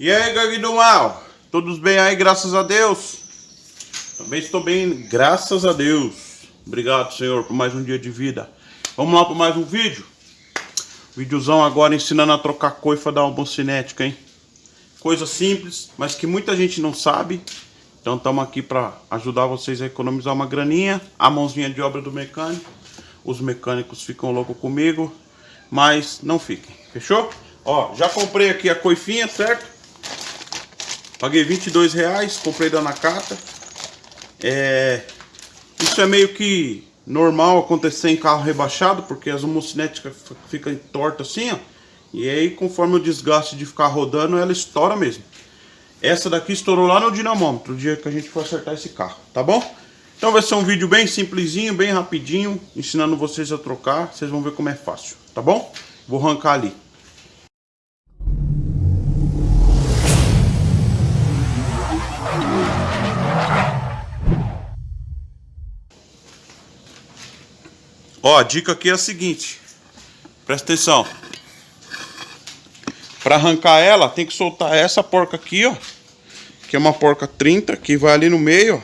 E aí, gangue do mal? Todos bem aí, graças a Deus? Também estou bem, graças a Deus. Obrigado, Senhor, por mais um dia de vida. Vamos lá para mais um vídeo. Videozão agora ensinando a trocar coifa da homocinética, hein? Coisa simples, mas que muita gente não sabe. Então estamos aqui para ajudar vocês a economizar uma graninha. A mãozinha de obra do mecânico. Os mecânicos ficam loucos comigo, mas não fiquem, fechou? Ó, já comprei aqui a coifinha, certo? Paguei 22 reais, comprei da Nakata. É, isso é meio que normal acontecer em carro rebaixado, porque as homocinéticas ficam tortas assim, ó. E aí, conforme o desgaste de ficar rodando, ela estoura mesmo. Essa daqui estourou lá no dinamômetro, o dia que a gente for acertar esse carro, tá bom? Então vai ser um vídeo bem simplesinho, bem rapidinho, ensinando vocês a trocar. Vocês vão ver como é fácil, tá bom? Vou arrancar ali. Ó, a dica aqui é a seguinte. Presta atenção. Para arrancar ela, tem que soltar essa porca aqui, ó. Que é uma porca 30, que vai ali no meio, ó.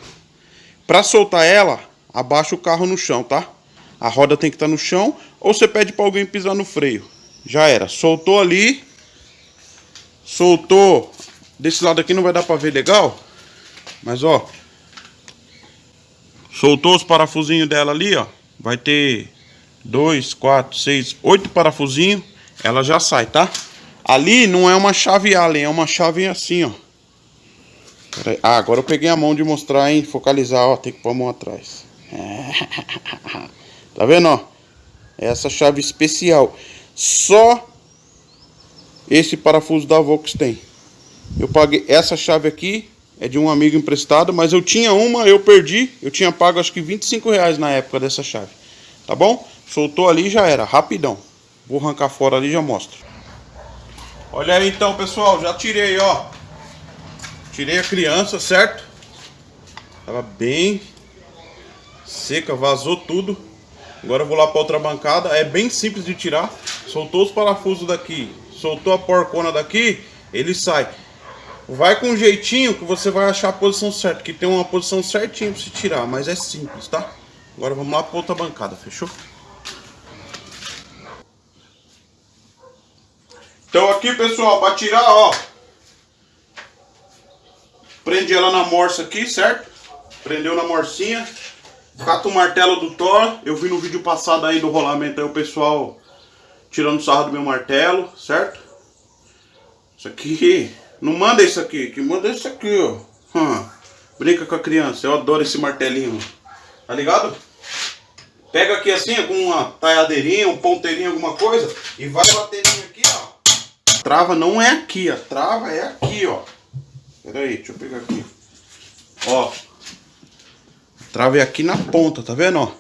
Pra soltar ela, abaixa o carro no chão, tá? A roda tem que estar tá no chão, ou você pede para alguém pisar no freio. Já era. Soltou ali. Soltou. Desse lado aqui não vai dar para ver legal. Mas, ó. Soltou os parafusinhos dela ali, ó. Vai ter dois, quatro, seis, oito parafusinhos. Ela já sai, tá? Ali não é uma chave Allen, é uma chave assim, ó. Ah, agora eu peguei a mão de mostrar, hein? Focalizar, ó. Tem que pôr a mão atrás. Tá vendo, ó? Essa chave especial. Só esse parafuso da Vox tem. Eu paguei essa chave aqui, é de um amigo emprestado, mas eu tinha uma, eu perdi. Eu tinha pago acho que 25 reais na época dessa chave. Tá bom? Soltou ali já era, rapidão. Vou arrancar fora ali e já mostro. Olha aí então, pessoal, já tirei, ó. Tirei a criança, certo? Tava bem seca, vazou tudo. Agora eu vou lá para outra bancada. É bem simples de tirar. Soltou os parafusos daqui, soltou a porcona daqui, ele sai. Vai com um jeitinho que você vai achar a posição certa. Que tem uma posição certinha para se tirar, mas é simples, tá? Agora vamos lá para outra bancada, fechou? Então aqui, pessoal, para tirar, ó. Prende ela na morsa aqui, certo? Prendeu na morsinha. Cata o martelo do Thor. Eu vi no vídeo passado aí do rolamento aí o pessoal tirando sarro do meu martelo, certo? Isso aqui, não manda isso aqui, que manda isso aqui, ó. Hum. Brinca com a criança, eu adoro esse martelinho. Tá ligado? Pega aqui assim, com uma talhadeirinha, um ponteirinho, alguma coisa, e vai batendo aqui, ó trava não é aqui, a trava é aqui, ó. Pera aí, deixa eu pegar aqui. Ó. A trava é aqui na ponta, tá vendo, ó?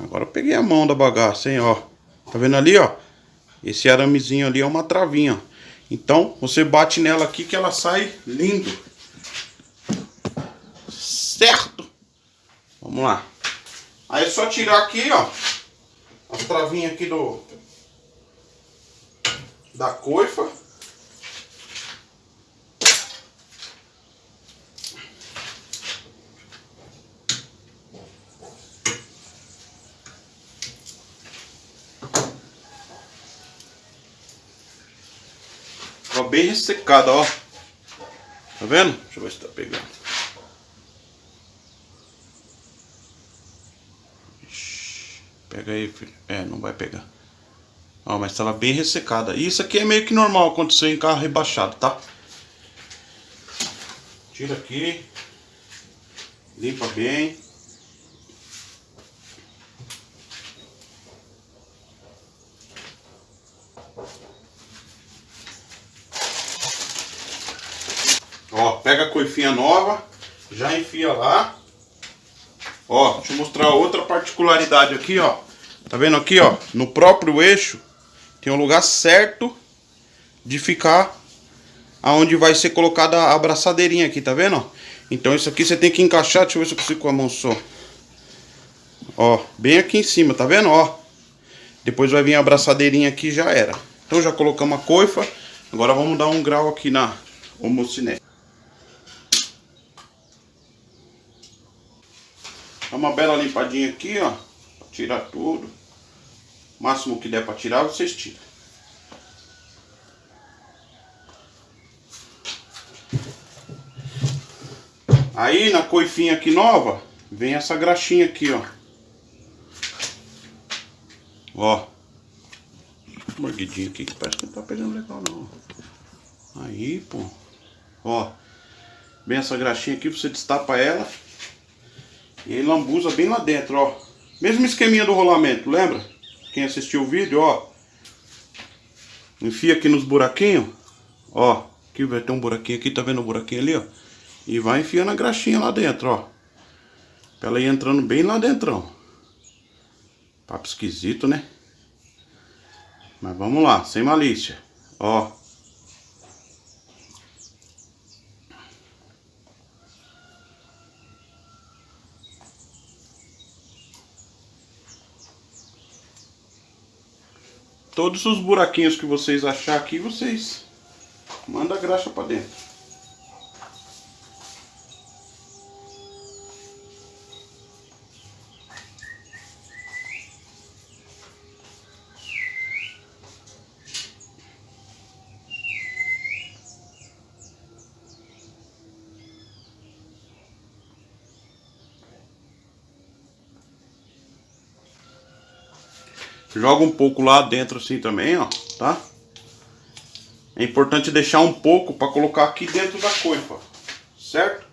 Agora eu peguei a mão da bagaça, hein, ó. Tá vendo ali, ó? Esse aramezinho ali é uma travinha, ó. Então, você bate nela aqui que ela sai lindo. Certo? Vamos lá. Aí é só tirar aqui, ó. As travinhas aqui do, da coifa. Bem ressecada, ó. Tá vendo? Deixa eu ver se tá pegando. Pega aí, filho. É, não vai pegar. Ó, mas estava bem ressecada. E isso aqui é meio que normal acontecer em carro rebaixado, tá? Tira aqui. Limpa bem. Ó, pega a coifinha nova, já enfia lá. Ó, deixa eu mostrar outra particularidade aqui, ó. Tá vendo aqui, ó? No próprio eixo, tem um lugar certo de ficar aonde vai ser colocada a abraçadeirinha aqui, tá vendo? Então isso aqui você tem que encaixar, deixa eu ver se eu consigo com a mão só. Ó, bem aqui em cima, tá vendo? Ó, depois vai vir a abraçadeirinha aqui já era. Então já colocamos a coifa. Agora vamos dar um grau aqui na homocinete. Dá uma bela limpadinha aqui, ó. Tirar tudo. O máximo que der pra tirar, vocês tiram. Aí na coifinha aqui nova, vem essa graxinha aqui, ó. Ó. Mordidinho aqui que parece que não tá pegando legal não. Aí, pô. Ó. Vem essa graxinha aqui, você destapa ela. E aí lambuza bem lá dentro, ó. Mesmo esqueminha do rolamento, lembra? Quem assistiu o vídeo, ó. Enfia aqui nos buraquinhos. Ó. Aqui vai ter um buraquinho aqui, tá vendo o buraquinho ali, ó? E vai enfiando a graxinha lá dentro, ó. Pra ela ir entrando bem lá dentro, ó. Papo esquisito, né? Mas vamos lá, sem malícia. Ó. Todos os buraquinhos que vocês achar aqui, vocês manda a graxa para dentro. Joga um pouco lá dentro assim também, ó, tá? É importante deixar um pouco para colocar aqui dentro da coifa, certo?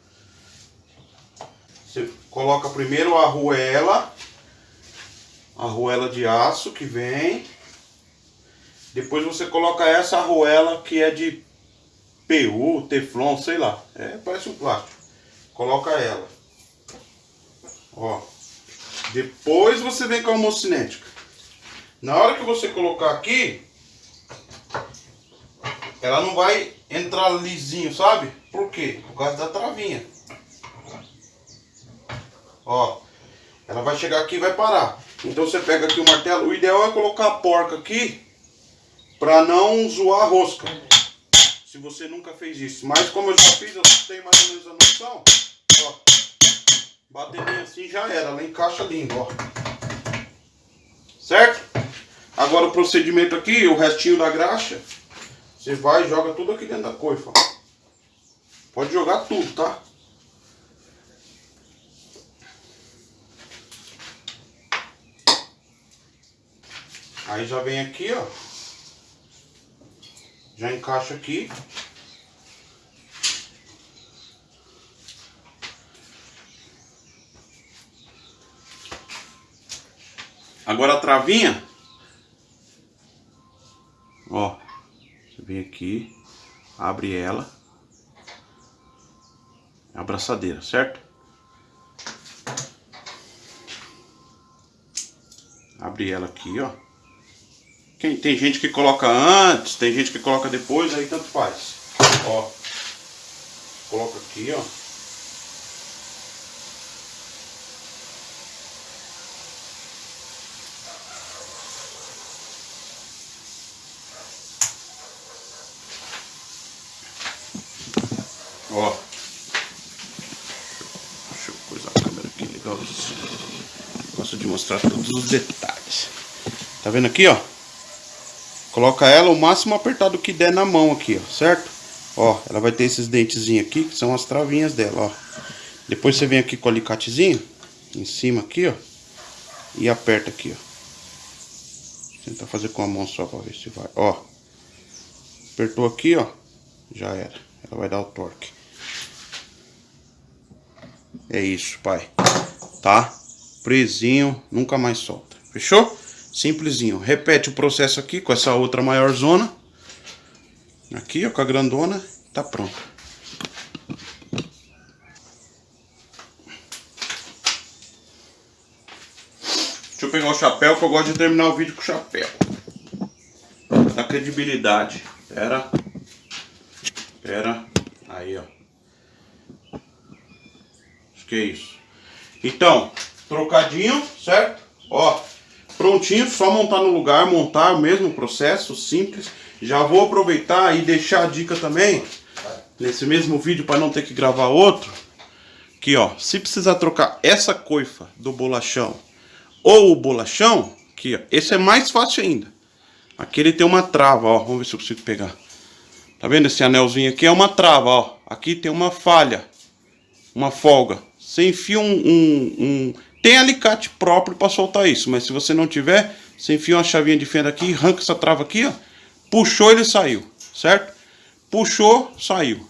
Você coloca primeiro a arruela, a arruela de aço que vem. Depois você coloca essa arruela que é de PU, Teflon, sei lá. É, parece um plástico. Coloca ela. Ó. Depois você vem com a homocinética. Na hora que você colocar aqui, ela não vai entrar lisinho, sabe? Por quê? Por causa da travinha. Ó, ela vai chegar aqui e vai parar. Então você pega aqui o martelo. O ideal é colocar a porca aqui para não zoar a rosca. Se você nunca fez isso. Mas como eu já fiz, eu tenho mais ou menos a noção. Ó, bater bem assim já era. Ela encaixa lindo, ó. Certo? Agora o procedimento aqui, o restinho da graxa, você vai e joga tudo aqui dentro da coifa. Pode jogar tudo, tá? Aí já vem aqui, ó. Já encaixa aqui. Agora a travinha, aqui, abre ela. É abraçadeira, certo? Abre ela aqui, ó. Quem, tem gente que coloca antes, tem gente que coloca depois, aí tanto faz. Ó. Coloca aqui. Ó. Deixa eu coisar a legal. Gosto de mostrar todos os detalhes. Tá vendo aqui, ó? Coloca ela o máximo apertado que der na mão aqui, ó, certo? Ó, ela vai ter esses dentezinhos aqui, que são as travinhas dela, ó. Depois você vem aqui com o alicatezinho, em cima aqui, ó. E aperta aqui, ó. Tentar fazer com a mão só pra ver se vai, ó. Apertou aqui, ó. Já era. Ela vai dar o torque. É isso, pai. Tá? Presinho, nunca mais solta. Fechou? Simplesinho. Repete o processo aqui com essa outra maior zona. Aqui, ó, com a grandona. Tá pronto. Deixa eu pegar o chapéu que eu gosto de terminar o vídeo com chapéu. Da credibilidade. Pera. Pera. Aí, ó. Acho que é isso. Então, trocadinho, certo? Ó, prontinho, só montar no lugar, montar o mesmo processo, simples. Já vou aproveitar e deixar a dica também, nesse mesmo vídeo, para não ter que gravar outro. Aqui, ó, se precisar trocar essa coifa do bolachão ou o bolachão, aqui, ó, esse é mais fácil ainda. Aqui ele tem uma trava, ó, vamos ver se eu consigo pegar. Tá vendo esse anelzinho aqui? É uma trava, ó. Aqui tem uma falha, uma folga. Você enfia um, um, um... Tem alicate próprio para soltar isso, mas se você não tiver, você enfia uma chavinha de fenda aqui, arranca essa trava aqui, ó. Puxou, ele saiu, certo? Puxou, saiu.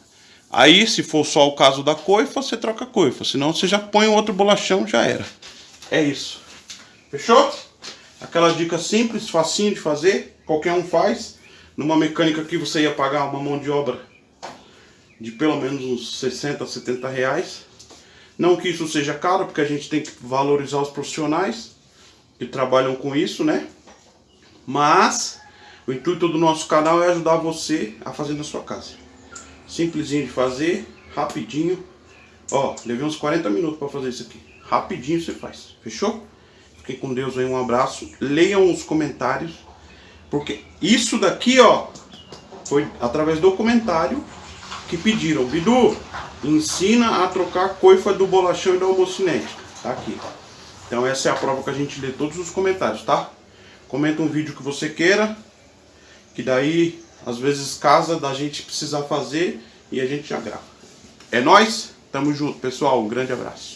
Aí, se for só o caso da coifa, você troca a coifa. Senão, você já põe outro bolachão, já era. É isso. Fechou? Aquela dica simples, facinho de fazer. Qualquer um faz. Numa mecânica aqui, você ia pagar uma mão de obra de pelo menos uns 60, 70 reais. Não que isso seja caro, porque a gente tem que valorizar os profissionais que trabalham com isso, né? Mas o intuito do nosso canal é ajudar você a fazer na sua casa. Simplesinho de fazer, rapidinho. Ó, levei uns 40 minutos para fazer isso aqui. Rapidinho você faz, fechou? Fiquem com Deus aí, um abraço. Leiam os comentários, porque isso daqui, ó, foi através do comentário que pediram. Bidu, ensina a trocar coifa do bolachão e da homocinética. Tá aqui. Então essa é a prova que a gente lê todos os comentários, tá? Comenta um vídeo que você queira, que daí às vezes casa da gente precisar fazer e a gente já grava. É nóis, tamo junto pessoal, um grande abraço.